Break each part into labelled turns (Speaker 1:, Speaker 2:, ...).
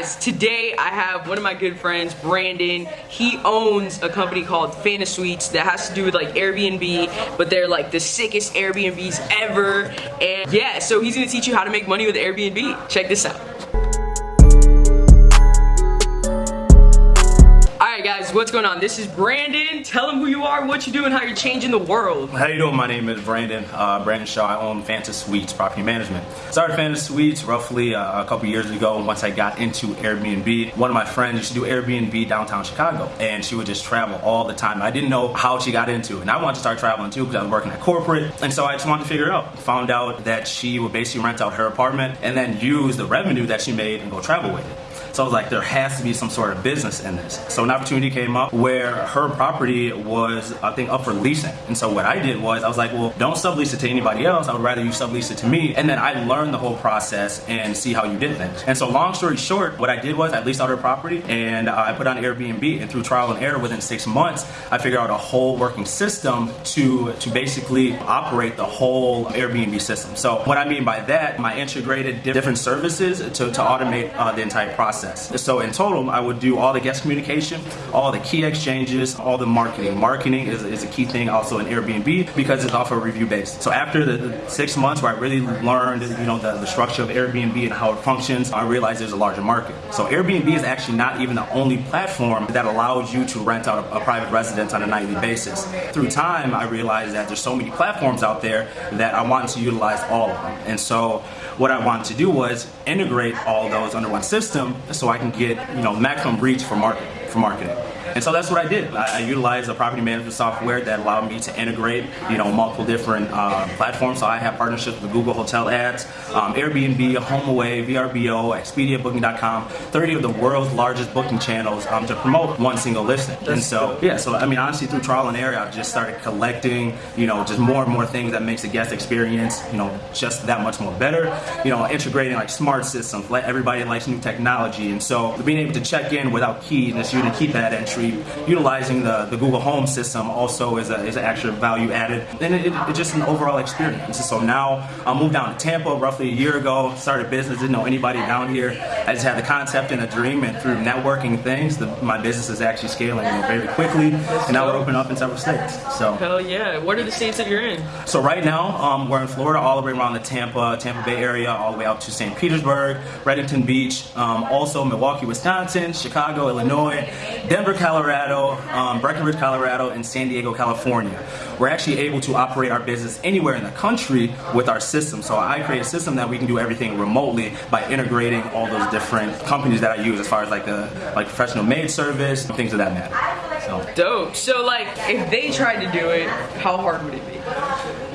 Speaker 1: guys, today I have one of my good friends, Brandon. He owns a company called Fantasuites that has to do with like Airbnb, but they're like the sickest Airbnbs ever. And yeah, so he's gonna teach you how to make money with Airbnb. Check this out. What's going on? This is Brandon. Tell them who you are, what you do, and how you're changing the world.
Speaker 2: How you doing? My name is Brandon. Uh, Brandon Shaw. I own Fantasuites Property Management. Started Fantasuites roughly uh, a couple years ago once I got into Airbnb. One of my friends used to do Airbnb downtown Chicago, and she would just travel all the time. I didn't know how she got into it, and I wanted to start traveling too because I was working at corporate, and so I just wanted to figure it out. Found out that she would basically rent out her apartment and then use the revenue that she made and go travel with it. So I was like, there has to be some sort of business in this. So an opportunity came up where her property was, I think, up for leasing. And so what I did was, I was like, well, don't sublease it to anybody else. I would rather you sublease it to me. And then I learned the whole process and see how you did things. And so long story short, what I did was I leased out her property and I put on Airbnb. And through trial and error within six months, I figured out a whole working system to, to basically operate the whole Airbnb system. So what I mean by that, I integrated different services to, to automate uh, the entire process process. So in total, I would do all the guest communication, all the key exchanges, all the marketing. Marketing is, is a key thing also in Airbnb because it's off a review based. So after the, the, six months where I really learned, you know, the, the structure of Airbnb and how it functions, I realized there's a larger market. So Airbnb is actually not even the only platform that allows you to rent out a, a private residence on a nightly basis. Through time, I realized that there's so many platforms out there that I wanted to utilize all of them. And so what I wanted to do was integrate all those under one system so I can get you know maximum reach for market for marketing. And so that's what I did. I, I utilized a property management software that allowed me to integrate, you know, multiple different uh, platforms. So I have partnerships with Google Hotel Ads, um, Airbnb, HomeAway, VRBO, Expedia, Booking.com, 30 of the world's largest booking channels um, to promote one single listing. And so, yeah, so I mean, honestly, through trial and error, I've just started collecting, you know, just more and more things that makes the guest experience, you know, just that much more better. You know, integrating like smart systems, let everybody likes new technology. And so being able to check in without keys and just you to keep that entry utilizing the, the Google Home system also is, a, is an extra value added. And it, it, it's just an overall experience. So now I moved down to Tampa roughly a year ago, started business, didn't know anybody down here. I just had the concept and a dream and through networking things, the, my business is actually scaling you know, very quickly. And now we're opening up in several states. So
Speaker 1: Hell yeah. What are the states that you're in?
Speaker 2: So right now um, we're in Florida all the way around the Tampa, Tampa Bay area, all the way out to St. Petersburg, Redington Beach, um, also Milwaukee, Wisconsin, Chicago, Illinois, Denver, California, Colorado, um, Breckenridge, Colorado, and San Diego, California. We're actually able to operate our business anywhere in the country with our system. So I create a system that we can do everything remotely by integrating all those different companies that I use as far as like the like professional maid service, and things of that matter.
Speaker 1: So. Dope. So like if they tried to do it, how hard would it be?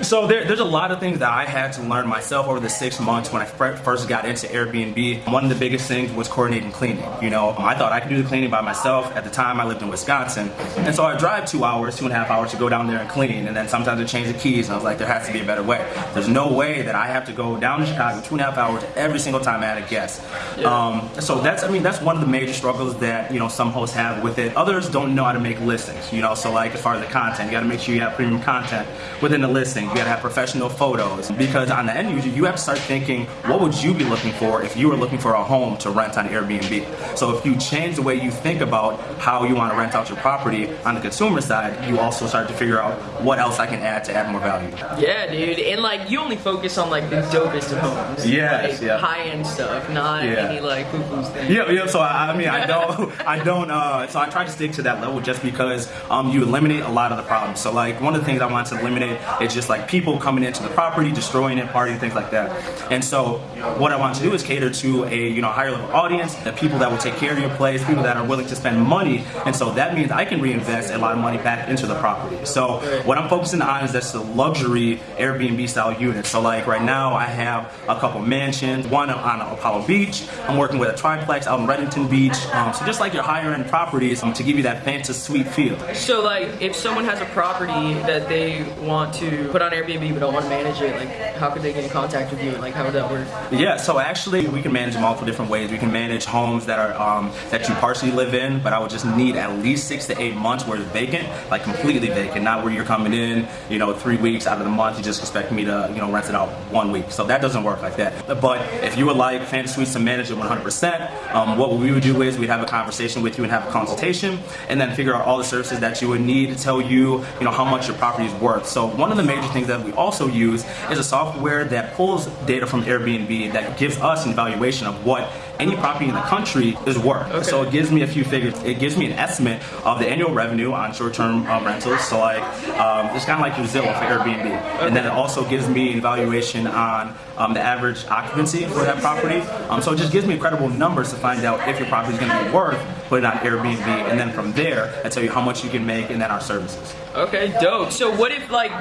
Speaker 2: So there, there's a lot of things that I had to learn myself over the six months when I first got into Airbnb. One of the biggest things was coordinating cleaning. You know, I thought I could do the cleaning by myself. At the time, I lived in Wisconsin, and so I drive two hours, two and a half hours to go down there and clean. And then sometimes I change the keys, and I was like, there has to be a better way. There's no way that I have to go down to Chicago two and a half hours every single time I had a guest. Um, so that's, I mean, that's one of the major struggles that you know some hosts have with it. Others don't know how to make listings. You know, so like as far as the content, you got to make sure you have premium content within the listing. You gotta have professional photos because on the end user, you have to start thinking, what would you be looking for if you were looking for a home to rent on Airbnb? So if you change the way you think about how you want to rent out your property on the consumer side, you also start to figure out what else I can add to add more value.
Speaker 1: Yeah, dude, and like you only focus on like the dopest of homes.
Speaker 2: Yeah,
Speaker 1: like,
Speaker 2: yeah.
Speaker 1: High end stuff, not yeah. any like poo poo things.
Speaker 2: Yeah, yeah. So I, I mean, I don't, I don't. Uh, so I try to stick to that level just because um, you eliminate a lot of the problems. So like one of the things I want to eliminate is just like people coming into the property, destroying it, partying, things like that. And so what I want to do is cater to a you know higher level audience, the people that will take care of your place, people that are willing to spend money. And so that means I can reinvest a lot of money back into the property. So what I'm focusing on is that's the luxury Airbnb style unit. So like right now I have a couple mansions, one on Apollo Beach. I'm working with a triplex out in Redington Beach. Um, so just like your higher end properties um, to give you that fancy suite feel.
Speaker 1: So like if someone has a property that they want to put on Airbnb but don't want to manage it, like how could they get in contact with you? Like how would that work?
Speaker 2: Yeah, so actually we can manage multiple different ways. We can manage homes that are um, that you partially live in, but I would just need at least six to eight months where it's vacant, like completely vacant, not where you're coming in, you know, three weeks out of the month, you just expect me to, you know, rent it out one week. So that doesn't work like that. But if you would like Fantasuites to manage it 100%, um, what we would do is we'd have a conversation with you and have a consultation, and then figure out all the services that you would need to tell you, you know, how much your property is worth. So one of the major that we also use is a software that pulls data from Airbnb that gives us an evaluation of what any property in the country is worth.
Speaker 1: Okay.
Speaker 2: So it gives me a few figures. It gives me an estimate of the annual revenue on short-term um, rentals. So like, um, it's kind of like your Zillow for Airbnb. And then it also gives me an evaluation on um, the average occupancy for that property. Um, so it just gives me credible numbers to find out if your property is going to be worth put it on Airbnb. And then from there, I tell you how much you can make and then our services.
Speaker 1: Okay, dope. So what if like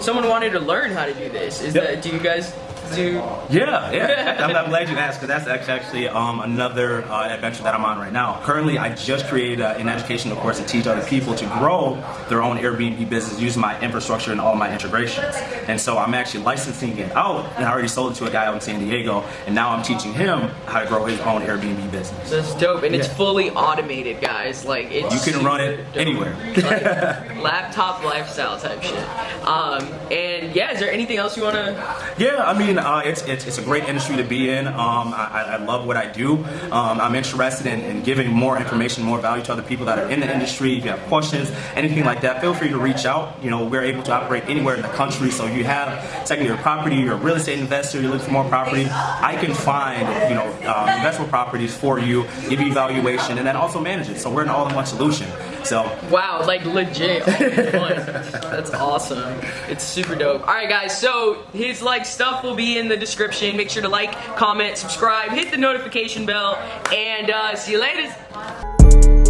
Speaker 1: someone wanted to learn how to do this? Is
Speaker 2: Yep.
Speaker 1: that do you guys do
Speaker 2: Yeah, yeah. I'm, I'm glad you asked because that's actually, um, another uh, adventure that I'm on right now. Currently, I just created uh, an educational course to teach other people to grow their own Airbnb business using my infrastructure and all my integrations. And so I'm actually licensing it out, and I already sold it to a guy out in San Diego, and now I'm teaching him how to grow his own Airbnb business.
Speaker 1: That's dope, and it's fully automated, guys. Like it's
Speaker 2: You can run it
Speaker 1: dope.
Speaker 2: anywhere.
Speaker 1: like, laptop lifestyle type shit. Um, and yeah, is there anything else you wanna?
Speaker 2: Yeah, I mean, uh, it's, it's it's a great industry to be in. Um, I, I- love what I do. Um, I'm interested in, in giving more information, more value to other people that are in the industry. If you have questions, anything like that, feel free to reach out. You know, we're able to operate anywhere in the country. So you have secondary property, you're a real estate investor, you're looking for more property. I can find you know um, investment properties for you, give you valuation, and then also manage it. So we're an all-in-one solution. So
Speaker 1: Wow, like legit. That's awesome. It's super dope. All right, guys. So his like stuff will be in the description. Make sure to like, comment, subscribe, hit the notification bell, and uh, see you later.